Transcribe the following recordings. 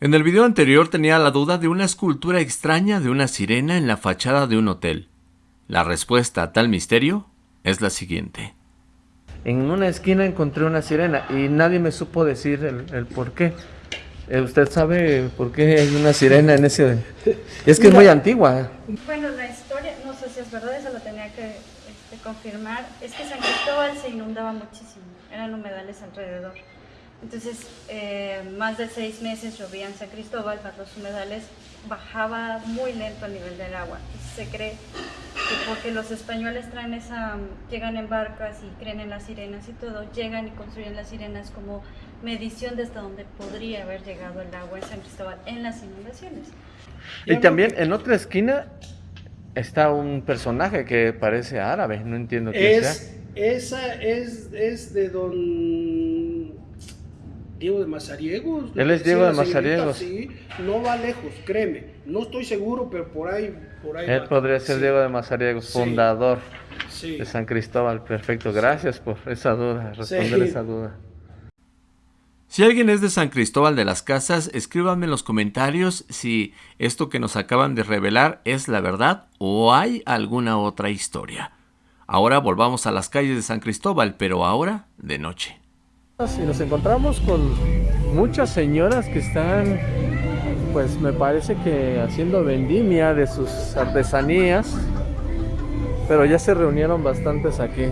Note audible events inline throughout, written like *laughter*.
En el video anterior tenía la duda de una escultura extraña de una sirena en la fachada de un hotel. La respuesta a tal misterio es la siguiente. En una esquina encontré una sirena y nadie me supo decir el, por qué. Eh, ¿Usted sabe por qué hay una sirena en ese...? Es que es muy antigua. Bueno, la historia, no sé si es verdad, eso lo tenía que este, confirmar. Es que San Cristóbal se inundaba muchísimo, eran humedales alrededor. Entonces, eh, más de seis meses llovía en San Cristóbal, para los humedales bajaba muy lento el nivel del agua. se cree que porque los españoles traen esa, llegan en barcas y creen en las sirenas y todo, llegan y construyen las sirenas como medición de hasta donde podría haber llegado el agua en San Cristóbal en las inundaciones. Y también en otra esquina está un personaje que parece árabe, no entiendo qué es, Esa es, es de don Diego de Mazariegos. Él es Diego de Mazariegos. Sí, no va lejos, créeme. No estoy seguro, pero por ahí, por ahí Él podría ser Diego de Mazariegos, fundador de San Cristóbal. Perfecto, gracias por esa duda, responder esa duda. Si alguien es de San Cristóbal de las Casas, escríbanme en los comentarios si esto que nos acaban de revelar es la verdad o hay alguna otra historia. Ahora volvamos a las calles de San Cristóbal, pero ahora de noche. Y nos encontramos con muchas señoras que están, pues me parece que haciendo vendimia de sus artesanías, pero ya se reunieron bastantes aquí.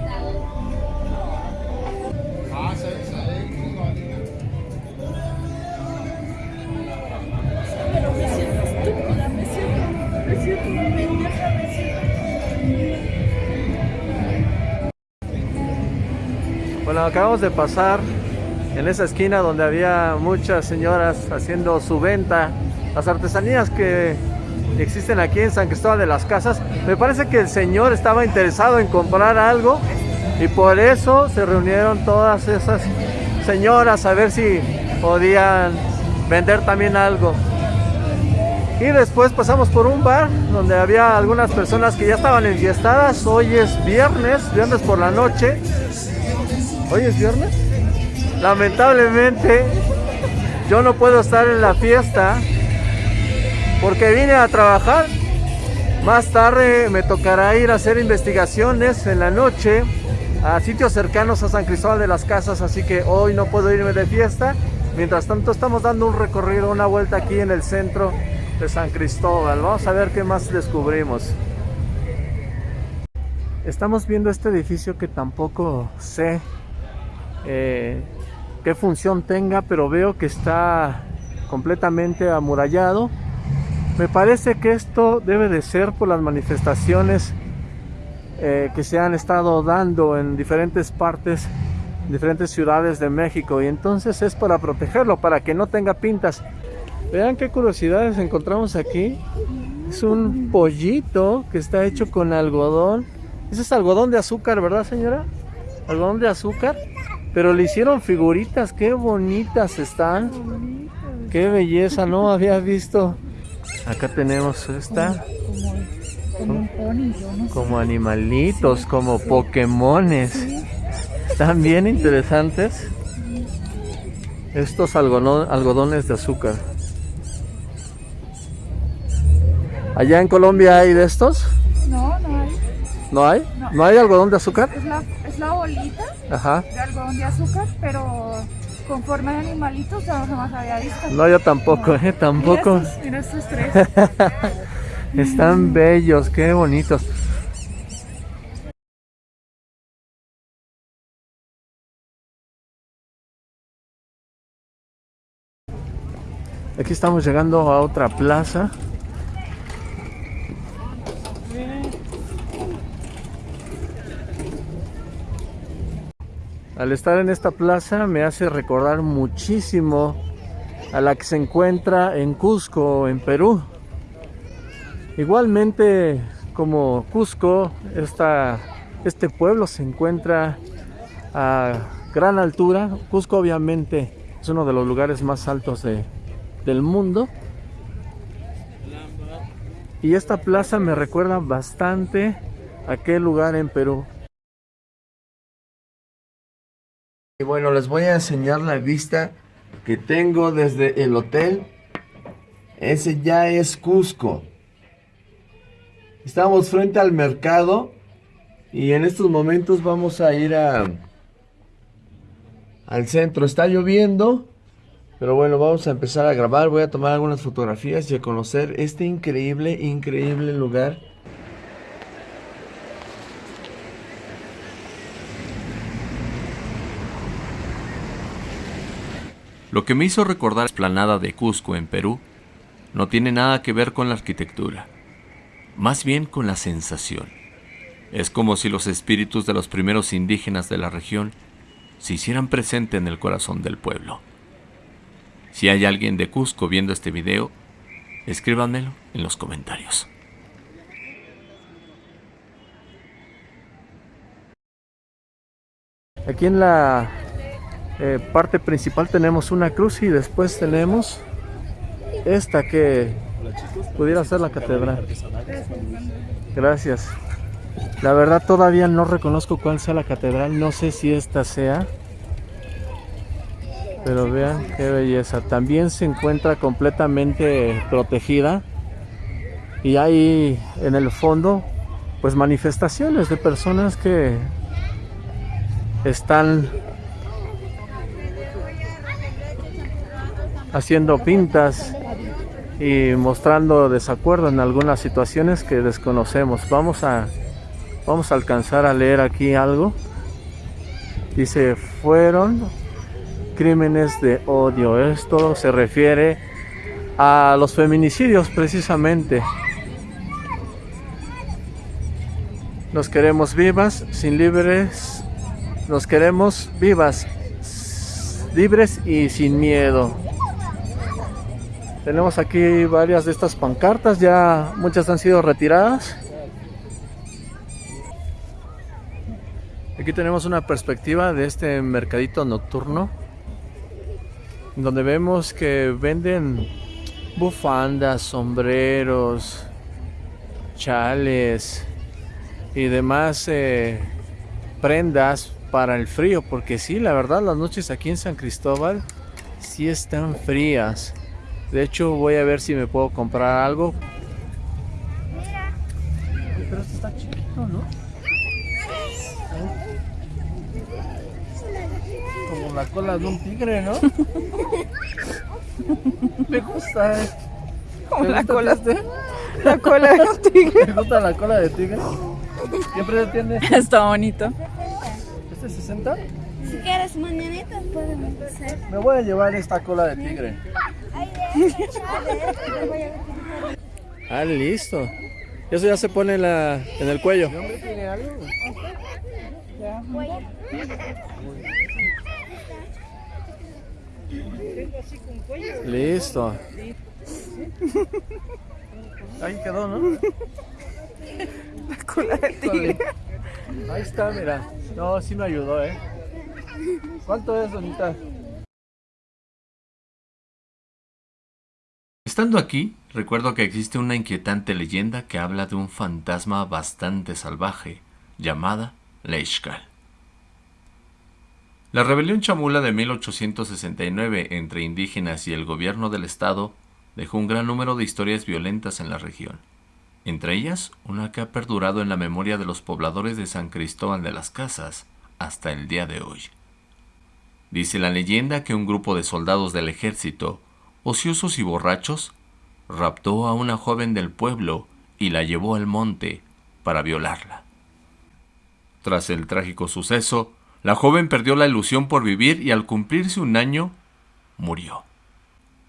Acabamos de pasar en esa esquina donde había muchas señoras haciendo su venta. Las artesanías que existen aquí en San Cristóbal de las Casas. Me parece que el señor estaba interesado en comprar algo y por eso se reunieron todas esas señoras a ver si podían vender también algo. Y después pasamos por un bar donde había algunas personas que ya estaban enfiestadas. Hoy es viernes, viernes por la noche. ¿Hoy es viernes? Lamentablemente, yo no puedo estar en la fiesta porque vine a trabajar. Más tarde me tocará ir a hacer investigaciones en la noche a sitios cercanos a San Cristóbal de las Casas, así que hoy no puedo irme de fiesta. Mientras tanto estamos dando un recorrido, una vuelta aquí en el centro de San Cristóbal. Vamos a ver qué más descubrimos. Estamos viendo este edificio que tampoco sé eh, qué función tenga, pero veo que está completamente amurallado. Me parece que esto debe de ser por las manifestaciones eh, que se han estado dando en diferentes partes, diferentes ciudades de México y entonces es para protegerlo, para que no tenga pintas. Vean qué curiosidades encontramos aquí. Es un pollito que está hecho con algodón. Ese es algodón de azúcar, ¿verdad señora? Algodón de azúcar. Pero le hicieron figuritas, qué bonitas están. Qué belleza, no había visto. Acá tenemos esta. Como, animalitos, como Pokémones. Están bien interesantes. Estos algodones de azúcar. ¿Allá en Colombia hay de estos? No, no hay. ¿No hay? ¿No, hay algodón de azúcar? Es la, bolita de algodón de azúcar, pero con forma de animalitos ya jamás había visto. No, yo tampoco, ¿eh? Tampoco. Mira estos, tres. *laughs* Están bellos, qué bonitos. Aquí estamos llegando a otra plaza. Al estar en esta plaza me hace recordar muchísimo a la que se encuentra en Cusco, en Perú. Igualmente como Cusco, esta, este pueblo se encuentra a gran altura. Cusco obviamente es uno de los lugares más altos del mundo. Y esta plaza me recuerda bastante a aquel lugar en Perú. Y bueno, les voy a enseñar la vista que tengo desde el hotel Ese ya es Cusco. Estamos frente al mercado y en estos momentos vamos a ir al centro. Está lloviendo, pero bueno, vamos a empezar a grabar. Voy a tomar algunas fotografías y a conocer este increíble, increíble lugar. Lo que me hizo recordar la esplanada de Cusco en Perú no tiene nada que ver con la arquitectura, más bien con la sensación. Es como si los espíritus de los primeros indígenas de la región se hicieran presente en el corazón del pueblo. Si hay alguien de Cusco viendo este video, escríbanmelo en los comentarios. Aquí en la eh, parte principal tenemos una cruz y después tenemos esta que pudiera ser la catedral. Gracias. La verdad todavía no reconozco cuál sea la catedral, no sé si esta sea. Pero vean qué belleza. También se encuentra completamente protegida. Y hay en el fondo pues manifestaciones de personas que están haciendo pintas y mostrando desacuerdo en algunas situaciones que desconocemos. Vamos a vamos a alcanzar a leer aquí algo. Dice, fueron crímenes de odio. Esto se refiere a los feminicidios precisamente. Nos queremos vivas, sin libres. Nos queremos vivas, libres y sin miedo. Tenemos aquí varias de estas pancartas, ya muchas han sido retiradas. Aquí tenemos una perspectiva de este mercadito nocturno donde vemos que venden bufandas, sombreros, chales y demás eh, prendas para el frío porque sí, la verdad las noches aquí en San Cristóbal sí están frías de hecho, voy a ver si me puedo comprar algo. Pero esto está chiquito, ¿no? Como la cola de un tigre, ¿no? *laughs* Me gusta, ¿eh? Como la cola este? La cola de un tigre. ¿Me gusta la cola de tigre? ¿Qué precio tiene? Está bonito. ¿Este es 60? Si quieres mañanita podemos hacer. Me voy a llevar esta cola de tigre. Ah, listo. Eso ya se pone en, la, en el cuello. Listo. Ahí quedó, ¿no? La cola de tigre. Ahí está, mira. No, sí me ayudó, ¿eh? ¿Cuánto es? Estando aquí, recuerdo que existe una inquietante leyenda que habla de un fantasma bastante salvaje, llamada Leishkal. La rebelión chamula de 1869 entre indígenas y el gobierno del estado dejó un gran número de historias violentas en la región, entre ellas una que ha perdurado en la memoria de los pobladores de San Cristóbal de las Casas hasta el día de hoy. Dice la leyenda que un grupo de soldados del ejército ociosos y borrachos, raptó a una joven del pueblo y la llevó al monte para violarla. Tras el trágico suceso, la joven perdió la ilusión por vivir y al cumplirse un año, murió.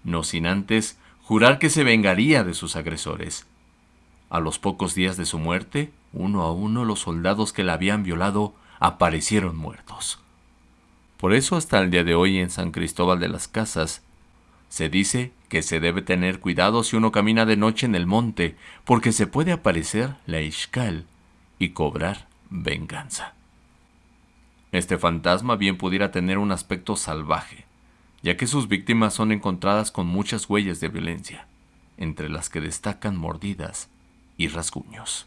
No sin antes jurar que se vengaría de sus agresores. A los pocos días de su muerte, uno a uno los soldados que la habían violado aparecieron muertos. Por eso hasta el día de hoy en San Cristóbal de las Casas se dice que se debe tener cuidado si uno camina de noche en el monte, porque se puede aparecer la Ishkal y cobrar venganza. Este fantasma bien pudiera tener un aspecto salvaje, ya que sus víctimas son encontradas con muchas huellas de violencia, entre las que destacan mordidas y rasguños.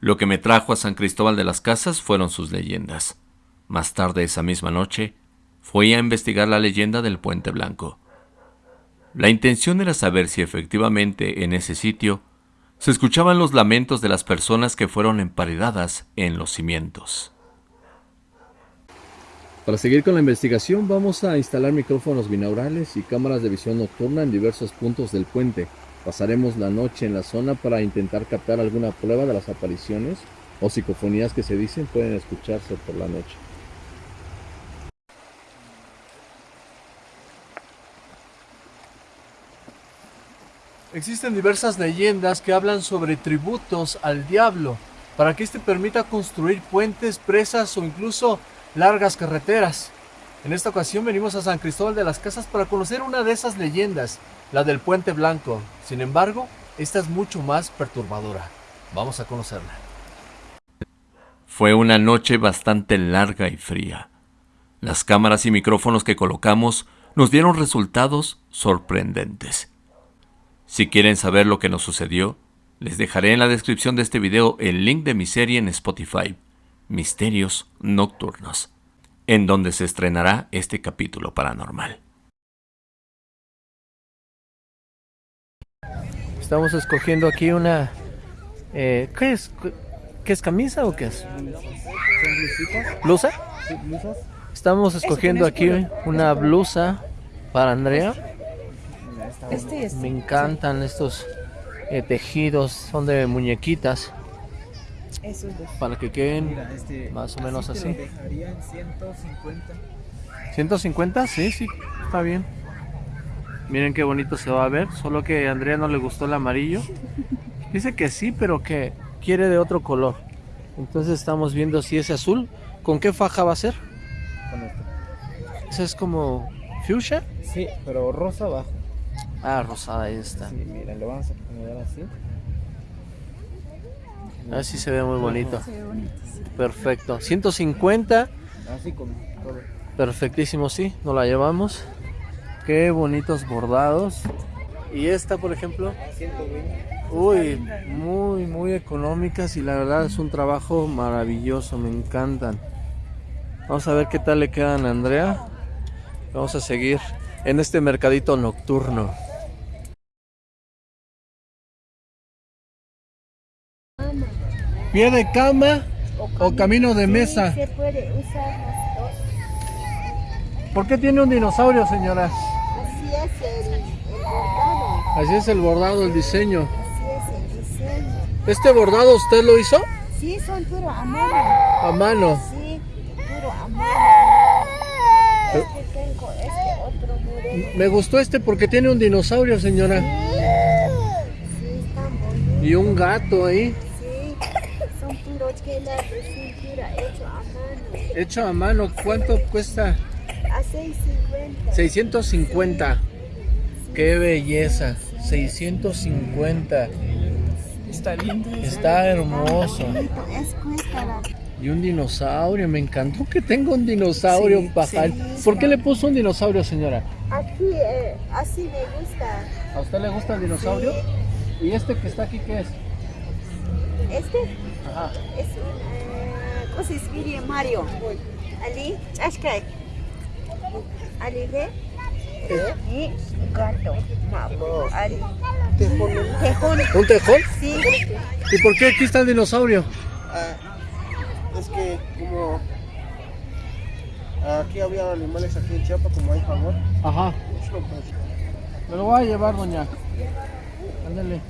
Lo que me trajo a San Cristóbal de las Casas fueron sus leyendas. Más tarde esa misma noche, fui a investigar la leyenda del Puente Blanco. La intención era saber si efectivamente en ese sitio se escuchaban los lamentos de las personas que fueron emparedadas en los cimientos. Para seguir con la investigación vamos a instalar micrófonos binaurales y cámaras de visión nocturna en diversos puntos del puente. Pasaremos la noche en la zona para intentar captar alguna prueba de las apariciones o psicofonías que se dicen pueden escucharse por la noche. Existen diversas leyendas que hablan sobre tributos al diablo, para que éste permita construir puentes, presas o incluso largas carreteras. En esta ocasión venimos a San Cristóbal de las Casas para conocer una de esas leyendas, la del Puente Blanco. Sin embargo, esta es mucho más perturbadora. Vamos a conocerla. Fue una noche bastante larga y fría. Las cámaras y micrófonos que colocamos nos dieron resultados sorprendentes. Si quieren saber lo que nos sucedió, les dejaré en la descripción de este video el link de mi serie en Spotify, Misterios Nocturnos, en donde se estrenará este capítulo paranormal. Estamos escogiendo aquí una... Eh, ¿Qué es? ¿Qué es camisa o qué es? ¿Blusa? Estamos escogiendo aquí una blusa para Andrea. Este Me encantan estos eh, tejidos, son de muñequitas. Para que queden este, más o menos así. dejarían 150. ¿150? Sí, sí, está bien. Miren qué bonito se va a ver, solo que a Andrea no le gustó el amarillo. Dice que sí, pero que quiere de otro color. Entonces estamos viendo si es azul. ¿Con qué faja va a ser? Con esto. ¿Esa es como fuchsia? Sí, pero rosa abajo. Ah, rosada ahí está. Sí, mira, lo vamos a acomodar así. Así se ve muy bonito. Perfecto. 150. Así con todo. Perfectísimo, sí. Nos la llevamos. Qué bonitos bordados. Y esta, por ejemplo. 120. Uy, muy, muy económicas y la verdad es un trabajo maravilloso, me encantan. Vamos a ver qué tal le quedan a Andrea. Vamos a seguir en este mercadito nocturno. ¿Pie de cama o camino de mesa? Se puede usar las dos. ¿Por qué tiene un dinosaurio, señora? Así es el, el bordado. Así es el bordado, el diseño. Así es el diseño. ¿Este bordado usted lo hizo? Sí, son puro a mano. A mano. Sí, puro a mano. Este tengo este otro modelo. Me gustó este porque tiene un dinosaurio, señora. Sí, están bonitos. Y un gato ahí, Sí, son puros telas de cintura hecho a mano. hecho a mano. ¿Cuánto cuesta? A 6.50. 650. Qué belleza. 650. Está lindo. Está hermoso. Es Y un dinosaurio. Me encantó que tenga un dinosaurio Sí, pajar. sí. ¿Por qué le puso un dinosaurio, señora? Aquí, eh, así me gusta. ¿A usted le gusta el dinosaurio? ¿Y este que está aquí qué es? Este Ajá. es un, eh, ¿cómo se escribe Mario? Ali, Ashkai. Ali de y gato. Mapo. Ali. Tejón. ¿Un tejón? Sí. ¿Y por qué aquí está el dinosaurio? Ah, es que como aquí había animales aquí en Chiapas, como hay favor. Ajá. Me lo voy a llevar, doña. Ándale.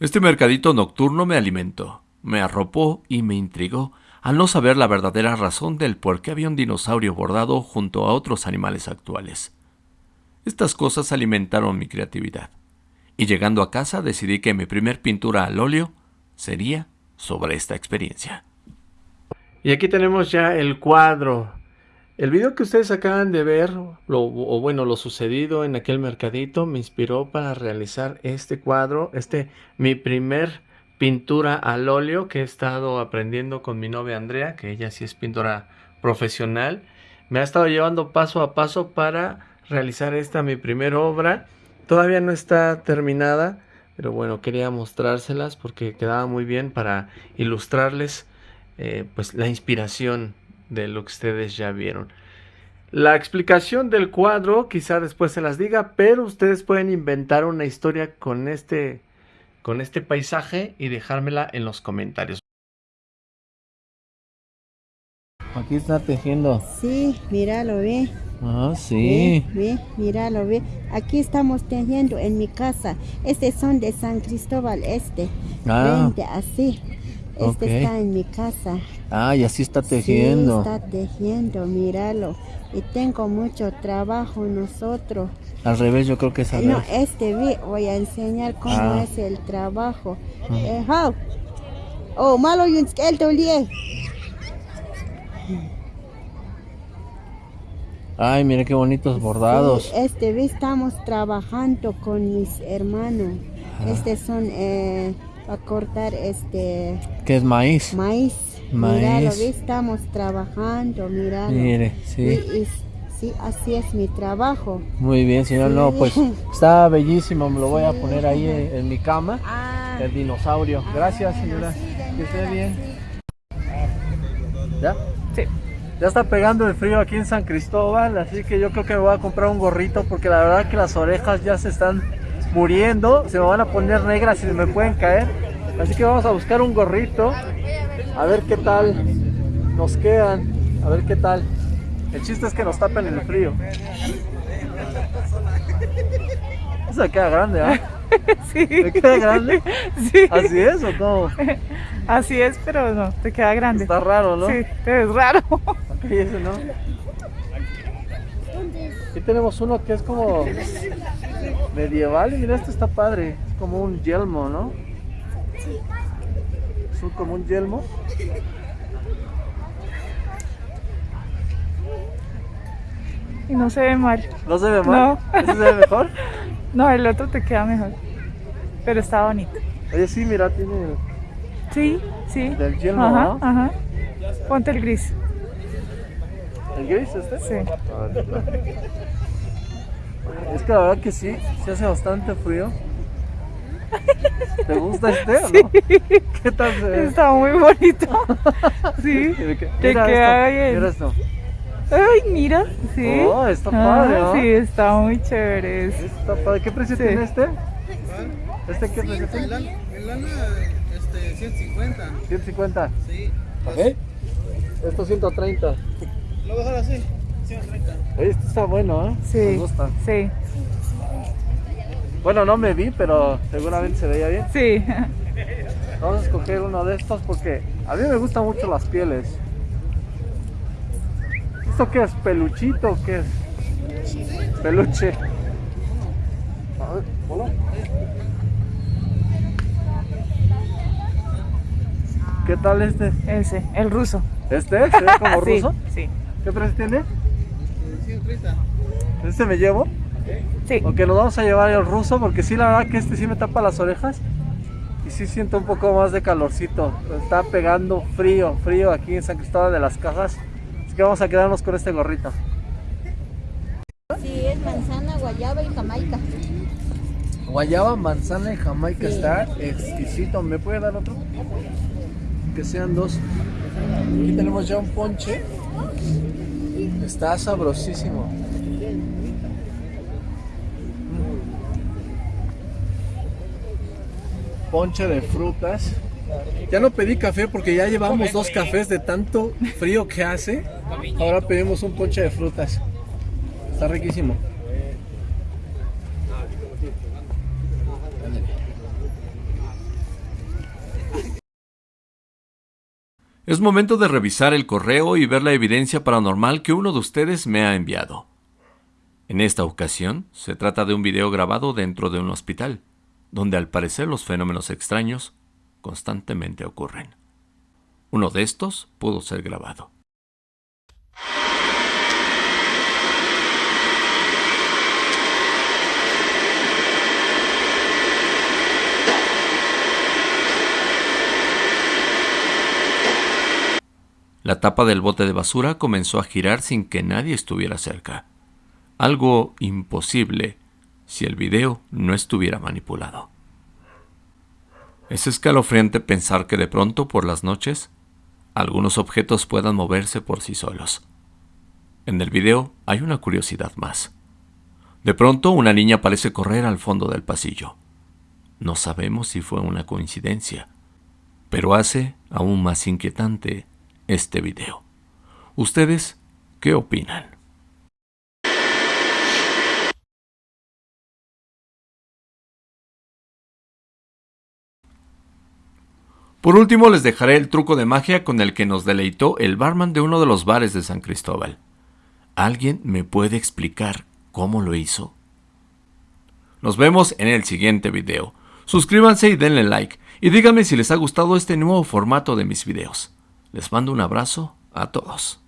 Este mercadito nocturno me alimentó, me arropó y me intrigó al no saber la verdadera razón del por qué había un dinosaurio bordado junto a otros animales actuales. Estas cosas alimentaron mi creatividad, y llegando a casa decidí que mi primer pintura al óleo sería sobre esta experiencia. Y aquí tenemos ya el cuadro. El video que ustedes acaban de ver, lo, o bueno, lo sucedido en aquel mercadito, me inspiró para realizar este cuadro, este mi primer pintura al óleo que he estado aprendiendo con mi novia Andrea, que ella sí es pintora profesional. Me ha estado llevando paso a paso para realizar esta mi primera obra. Todavía no está terminada, Pero bueno, quería mostrárselas porque quedaba muy bien para ilustrarles eh, pues la inspiración de lo que ustedes ya vieron. La explicación del cuadro quizá después se las diga, pero ustedes pueden inventar una historia con este, con este paisaje y dejármela en los comentarios. Aquí está tejiendo. Sí, míralo, ve. Ah, sí. Ve, ve, míralo, ve. Aquí estamos tejiendo en mi casa. Este son de San Cristóbal, este. Ah. Vente, así. Este está en mi casa. Ah, y así está tejiendo. Sí, está tejiendo, míralo. Y tengo mucho trabajo nosotros. Al revés, yo creo que es al No, este ve, voy a enseñar cómo Ah. es el trabajo. Eh, how? Oh, malo to lie. Ay, mire qué bonitos bordados. Sí, este ve, estamos trabajando con mis hermanos. Este son eh, para cortar este ¿Qué es maíz? maíz. Maíz. Míralo, estamos trabajando, míralo. Mire, sí. y- sí, así es mi trabajo. Muy bien, señor. Sí. No, pues está bellísimo. Me lo voy a poner ahí en, en mi cama. Ah, El dinosaurio. Gracias, bueno, señora. sí, Que esté bien. sí. ¿Ya? Sí. Ya está pegando el frío aquí en San Cristóbal, así que yo creo que me voy a comprar un gorrito porque la verdad que las orejas ya se están muriendo, se me van a poner negras y se me pueden caer. Así que vamos a buscar un gorrito, a ver qué tal nos quedan, a ver qué tal. El chiste es que nos tapen el frío. Eso me queda grande, ¿ah? *laughs* Sí. ¿Me queda grande? Sí. ¿Así es o cómo? Así es, pero no, te queda grande. Está raro, ¿no? Sí, es raro. Y ese no. Aquí tenemos uno que es como medieval y mira, este está padre. Es como un yelmo, ¿no? Es un, como un yelmo. Y no se ve mal. ¿No se ve mal? No. ¿Ese se ve mejor? *laughs* No, el otro te queda mejor. Pero está bonito. Oye, sí, mira, tiene el, Sí, sí. del yelmo, Ajá, ¿no? ajá. Ponte el gris. ¿El gris este? Sí. Es que la verdad que sí, se hace bastante frío. ¿Te gusta este o no? ¿Qué tal se ve? Está muy bonito. *laughs* Sí. Te mira queda esto, bien. Mira esto. Ay, mira. Sí. Oh, está Ah, padre, ¿no? Sí, está muy chévere. Está padre. ¿Qué precio Sí. tiene este? ¿Este qué precio tiene? El lana, este, 150. 150. Sí. ¿Ok? Esto 130. Lo voy a dejar así. 130. Oye, este está bueno, ¿eh? Sí. Me gusta. Sí. Bueno, no me vi, pero seguramente se veía bien. Sí. Vamos a escoger uno de estos porque a mí me gustan mucho las pieles. ¿Esto qué es? ¿Peluchito o qué es? Peluche. A ver, hola. ¿Qué tal este? Ese, el ruso. ¿Este? ¿Se ve como *laughs* Sí, ruso? Sí. ¿Qué precio tiene? 130. ¿Este me llevo? Sí. Ok, nos vamos a llevar el ruso porque sí, la verdad que este sí me tapa las orejas y sí siento un poco más de calorcito. Está pegando frío, frío aquí en San Cristóbal de las Casas. Así que vamos a quedarnos con este gorrito. Sí, es manzana, guayaba y jamaica. Guayaba, manzana y jamaica Sí. está exquisito. ¿Me puede dar otro? Que sean dos. Aquí tenemos ya un ponche. Está sabrosísimo. Ponche de frutas. Ya no pedí café porque ya llevamos dos cafés de tanto frío que hace. Ahora pedimos un ponche de frutas. Está riquísimo. Es momento de revisar el correo y ver la evidencia paranormal que uno de ustedes me ha enviado. En esta ocasión, se trata de un video grabado dentro de un hospital, donde al parecer los fenómenos extraños constantemente ocurren. Uno de estos pudo ser grabado. La tapa del bote de basura comenzó a girar sin que nadie estuviera cerca. Algo imposible si el video no estuviera manipulado. Es escalofriante pensar que de pronto por las noches algunos objetos puedan moverse por sí solos. En el video hay una curiosidad más. De pronto una niña parece correr al fondo del pasillo. No sabemos si fue una coincidencia, pero hace aún más inquietante este video. ¿Ustedes qué opinan? Por último les dejaré el truco de magia con el que nos deleitó el barman de uno de los bares de San Cristóbal. ¿Alguien me puede explicar cómo lo hizo? Nos vemos en el siguiente video. Suscríbanse y denle like. Y díganme si les ha gustado este nuevo formato de mis videos. Les mando un abrazo a todos.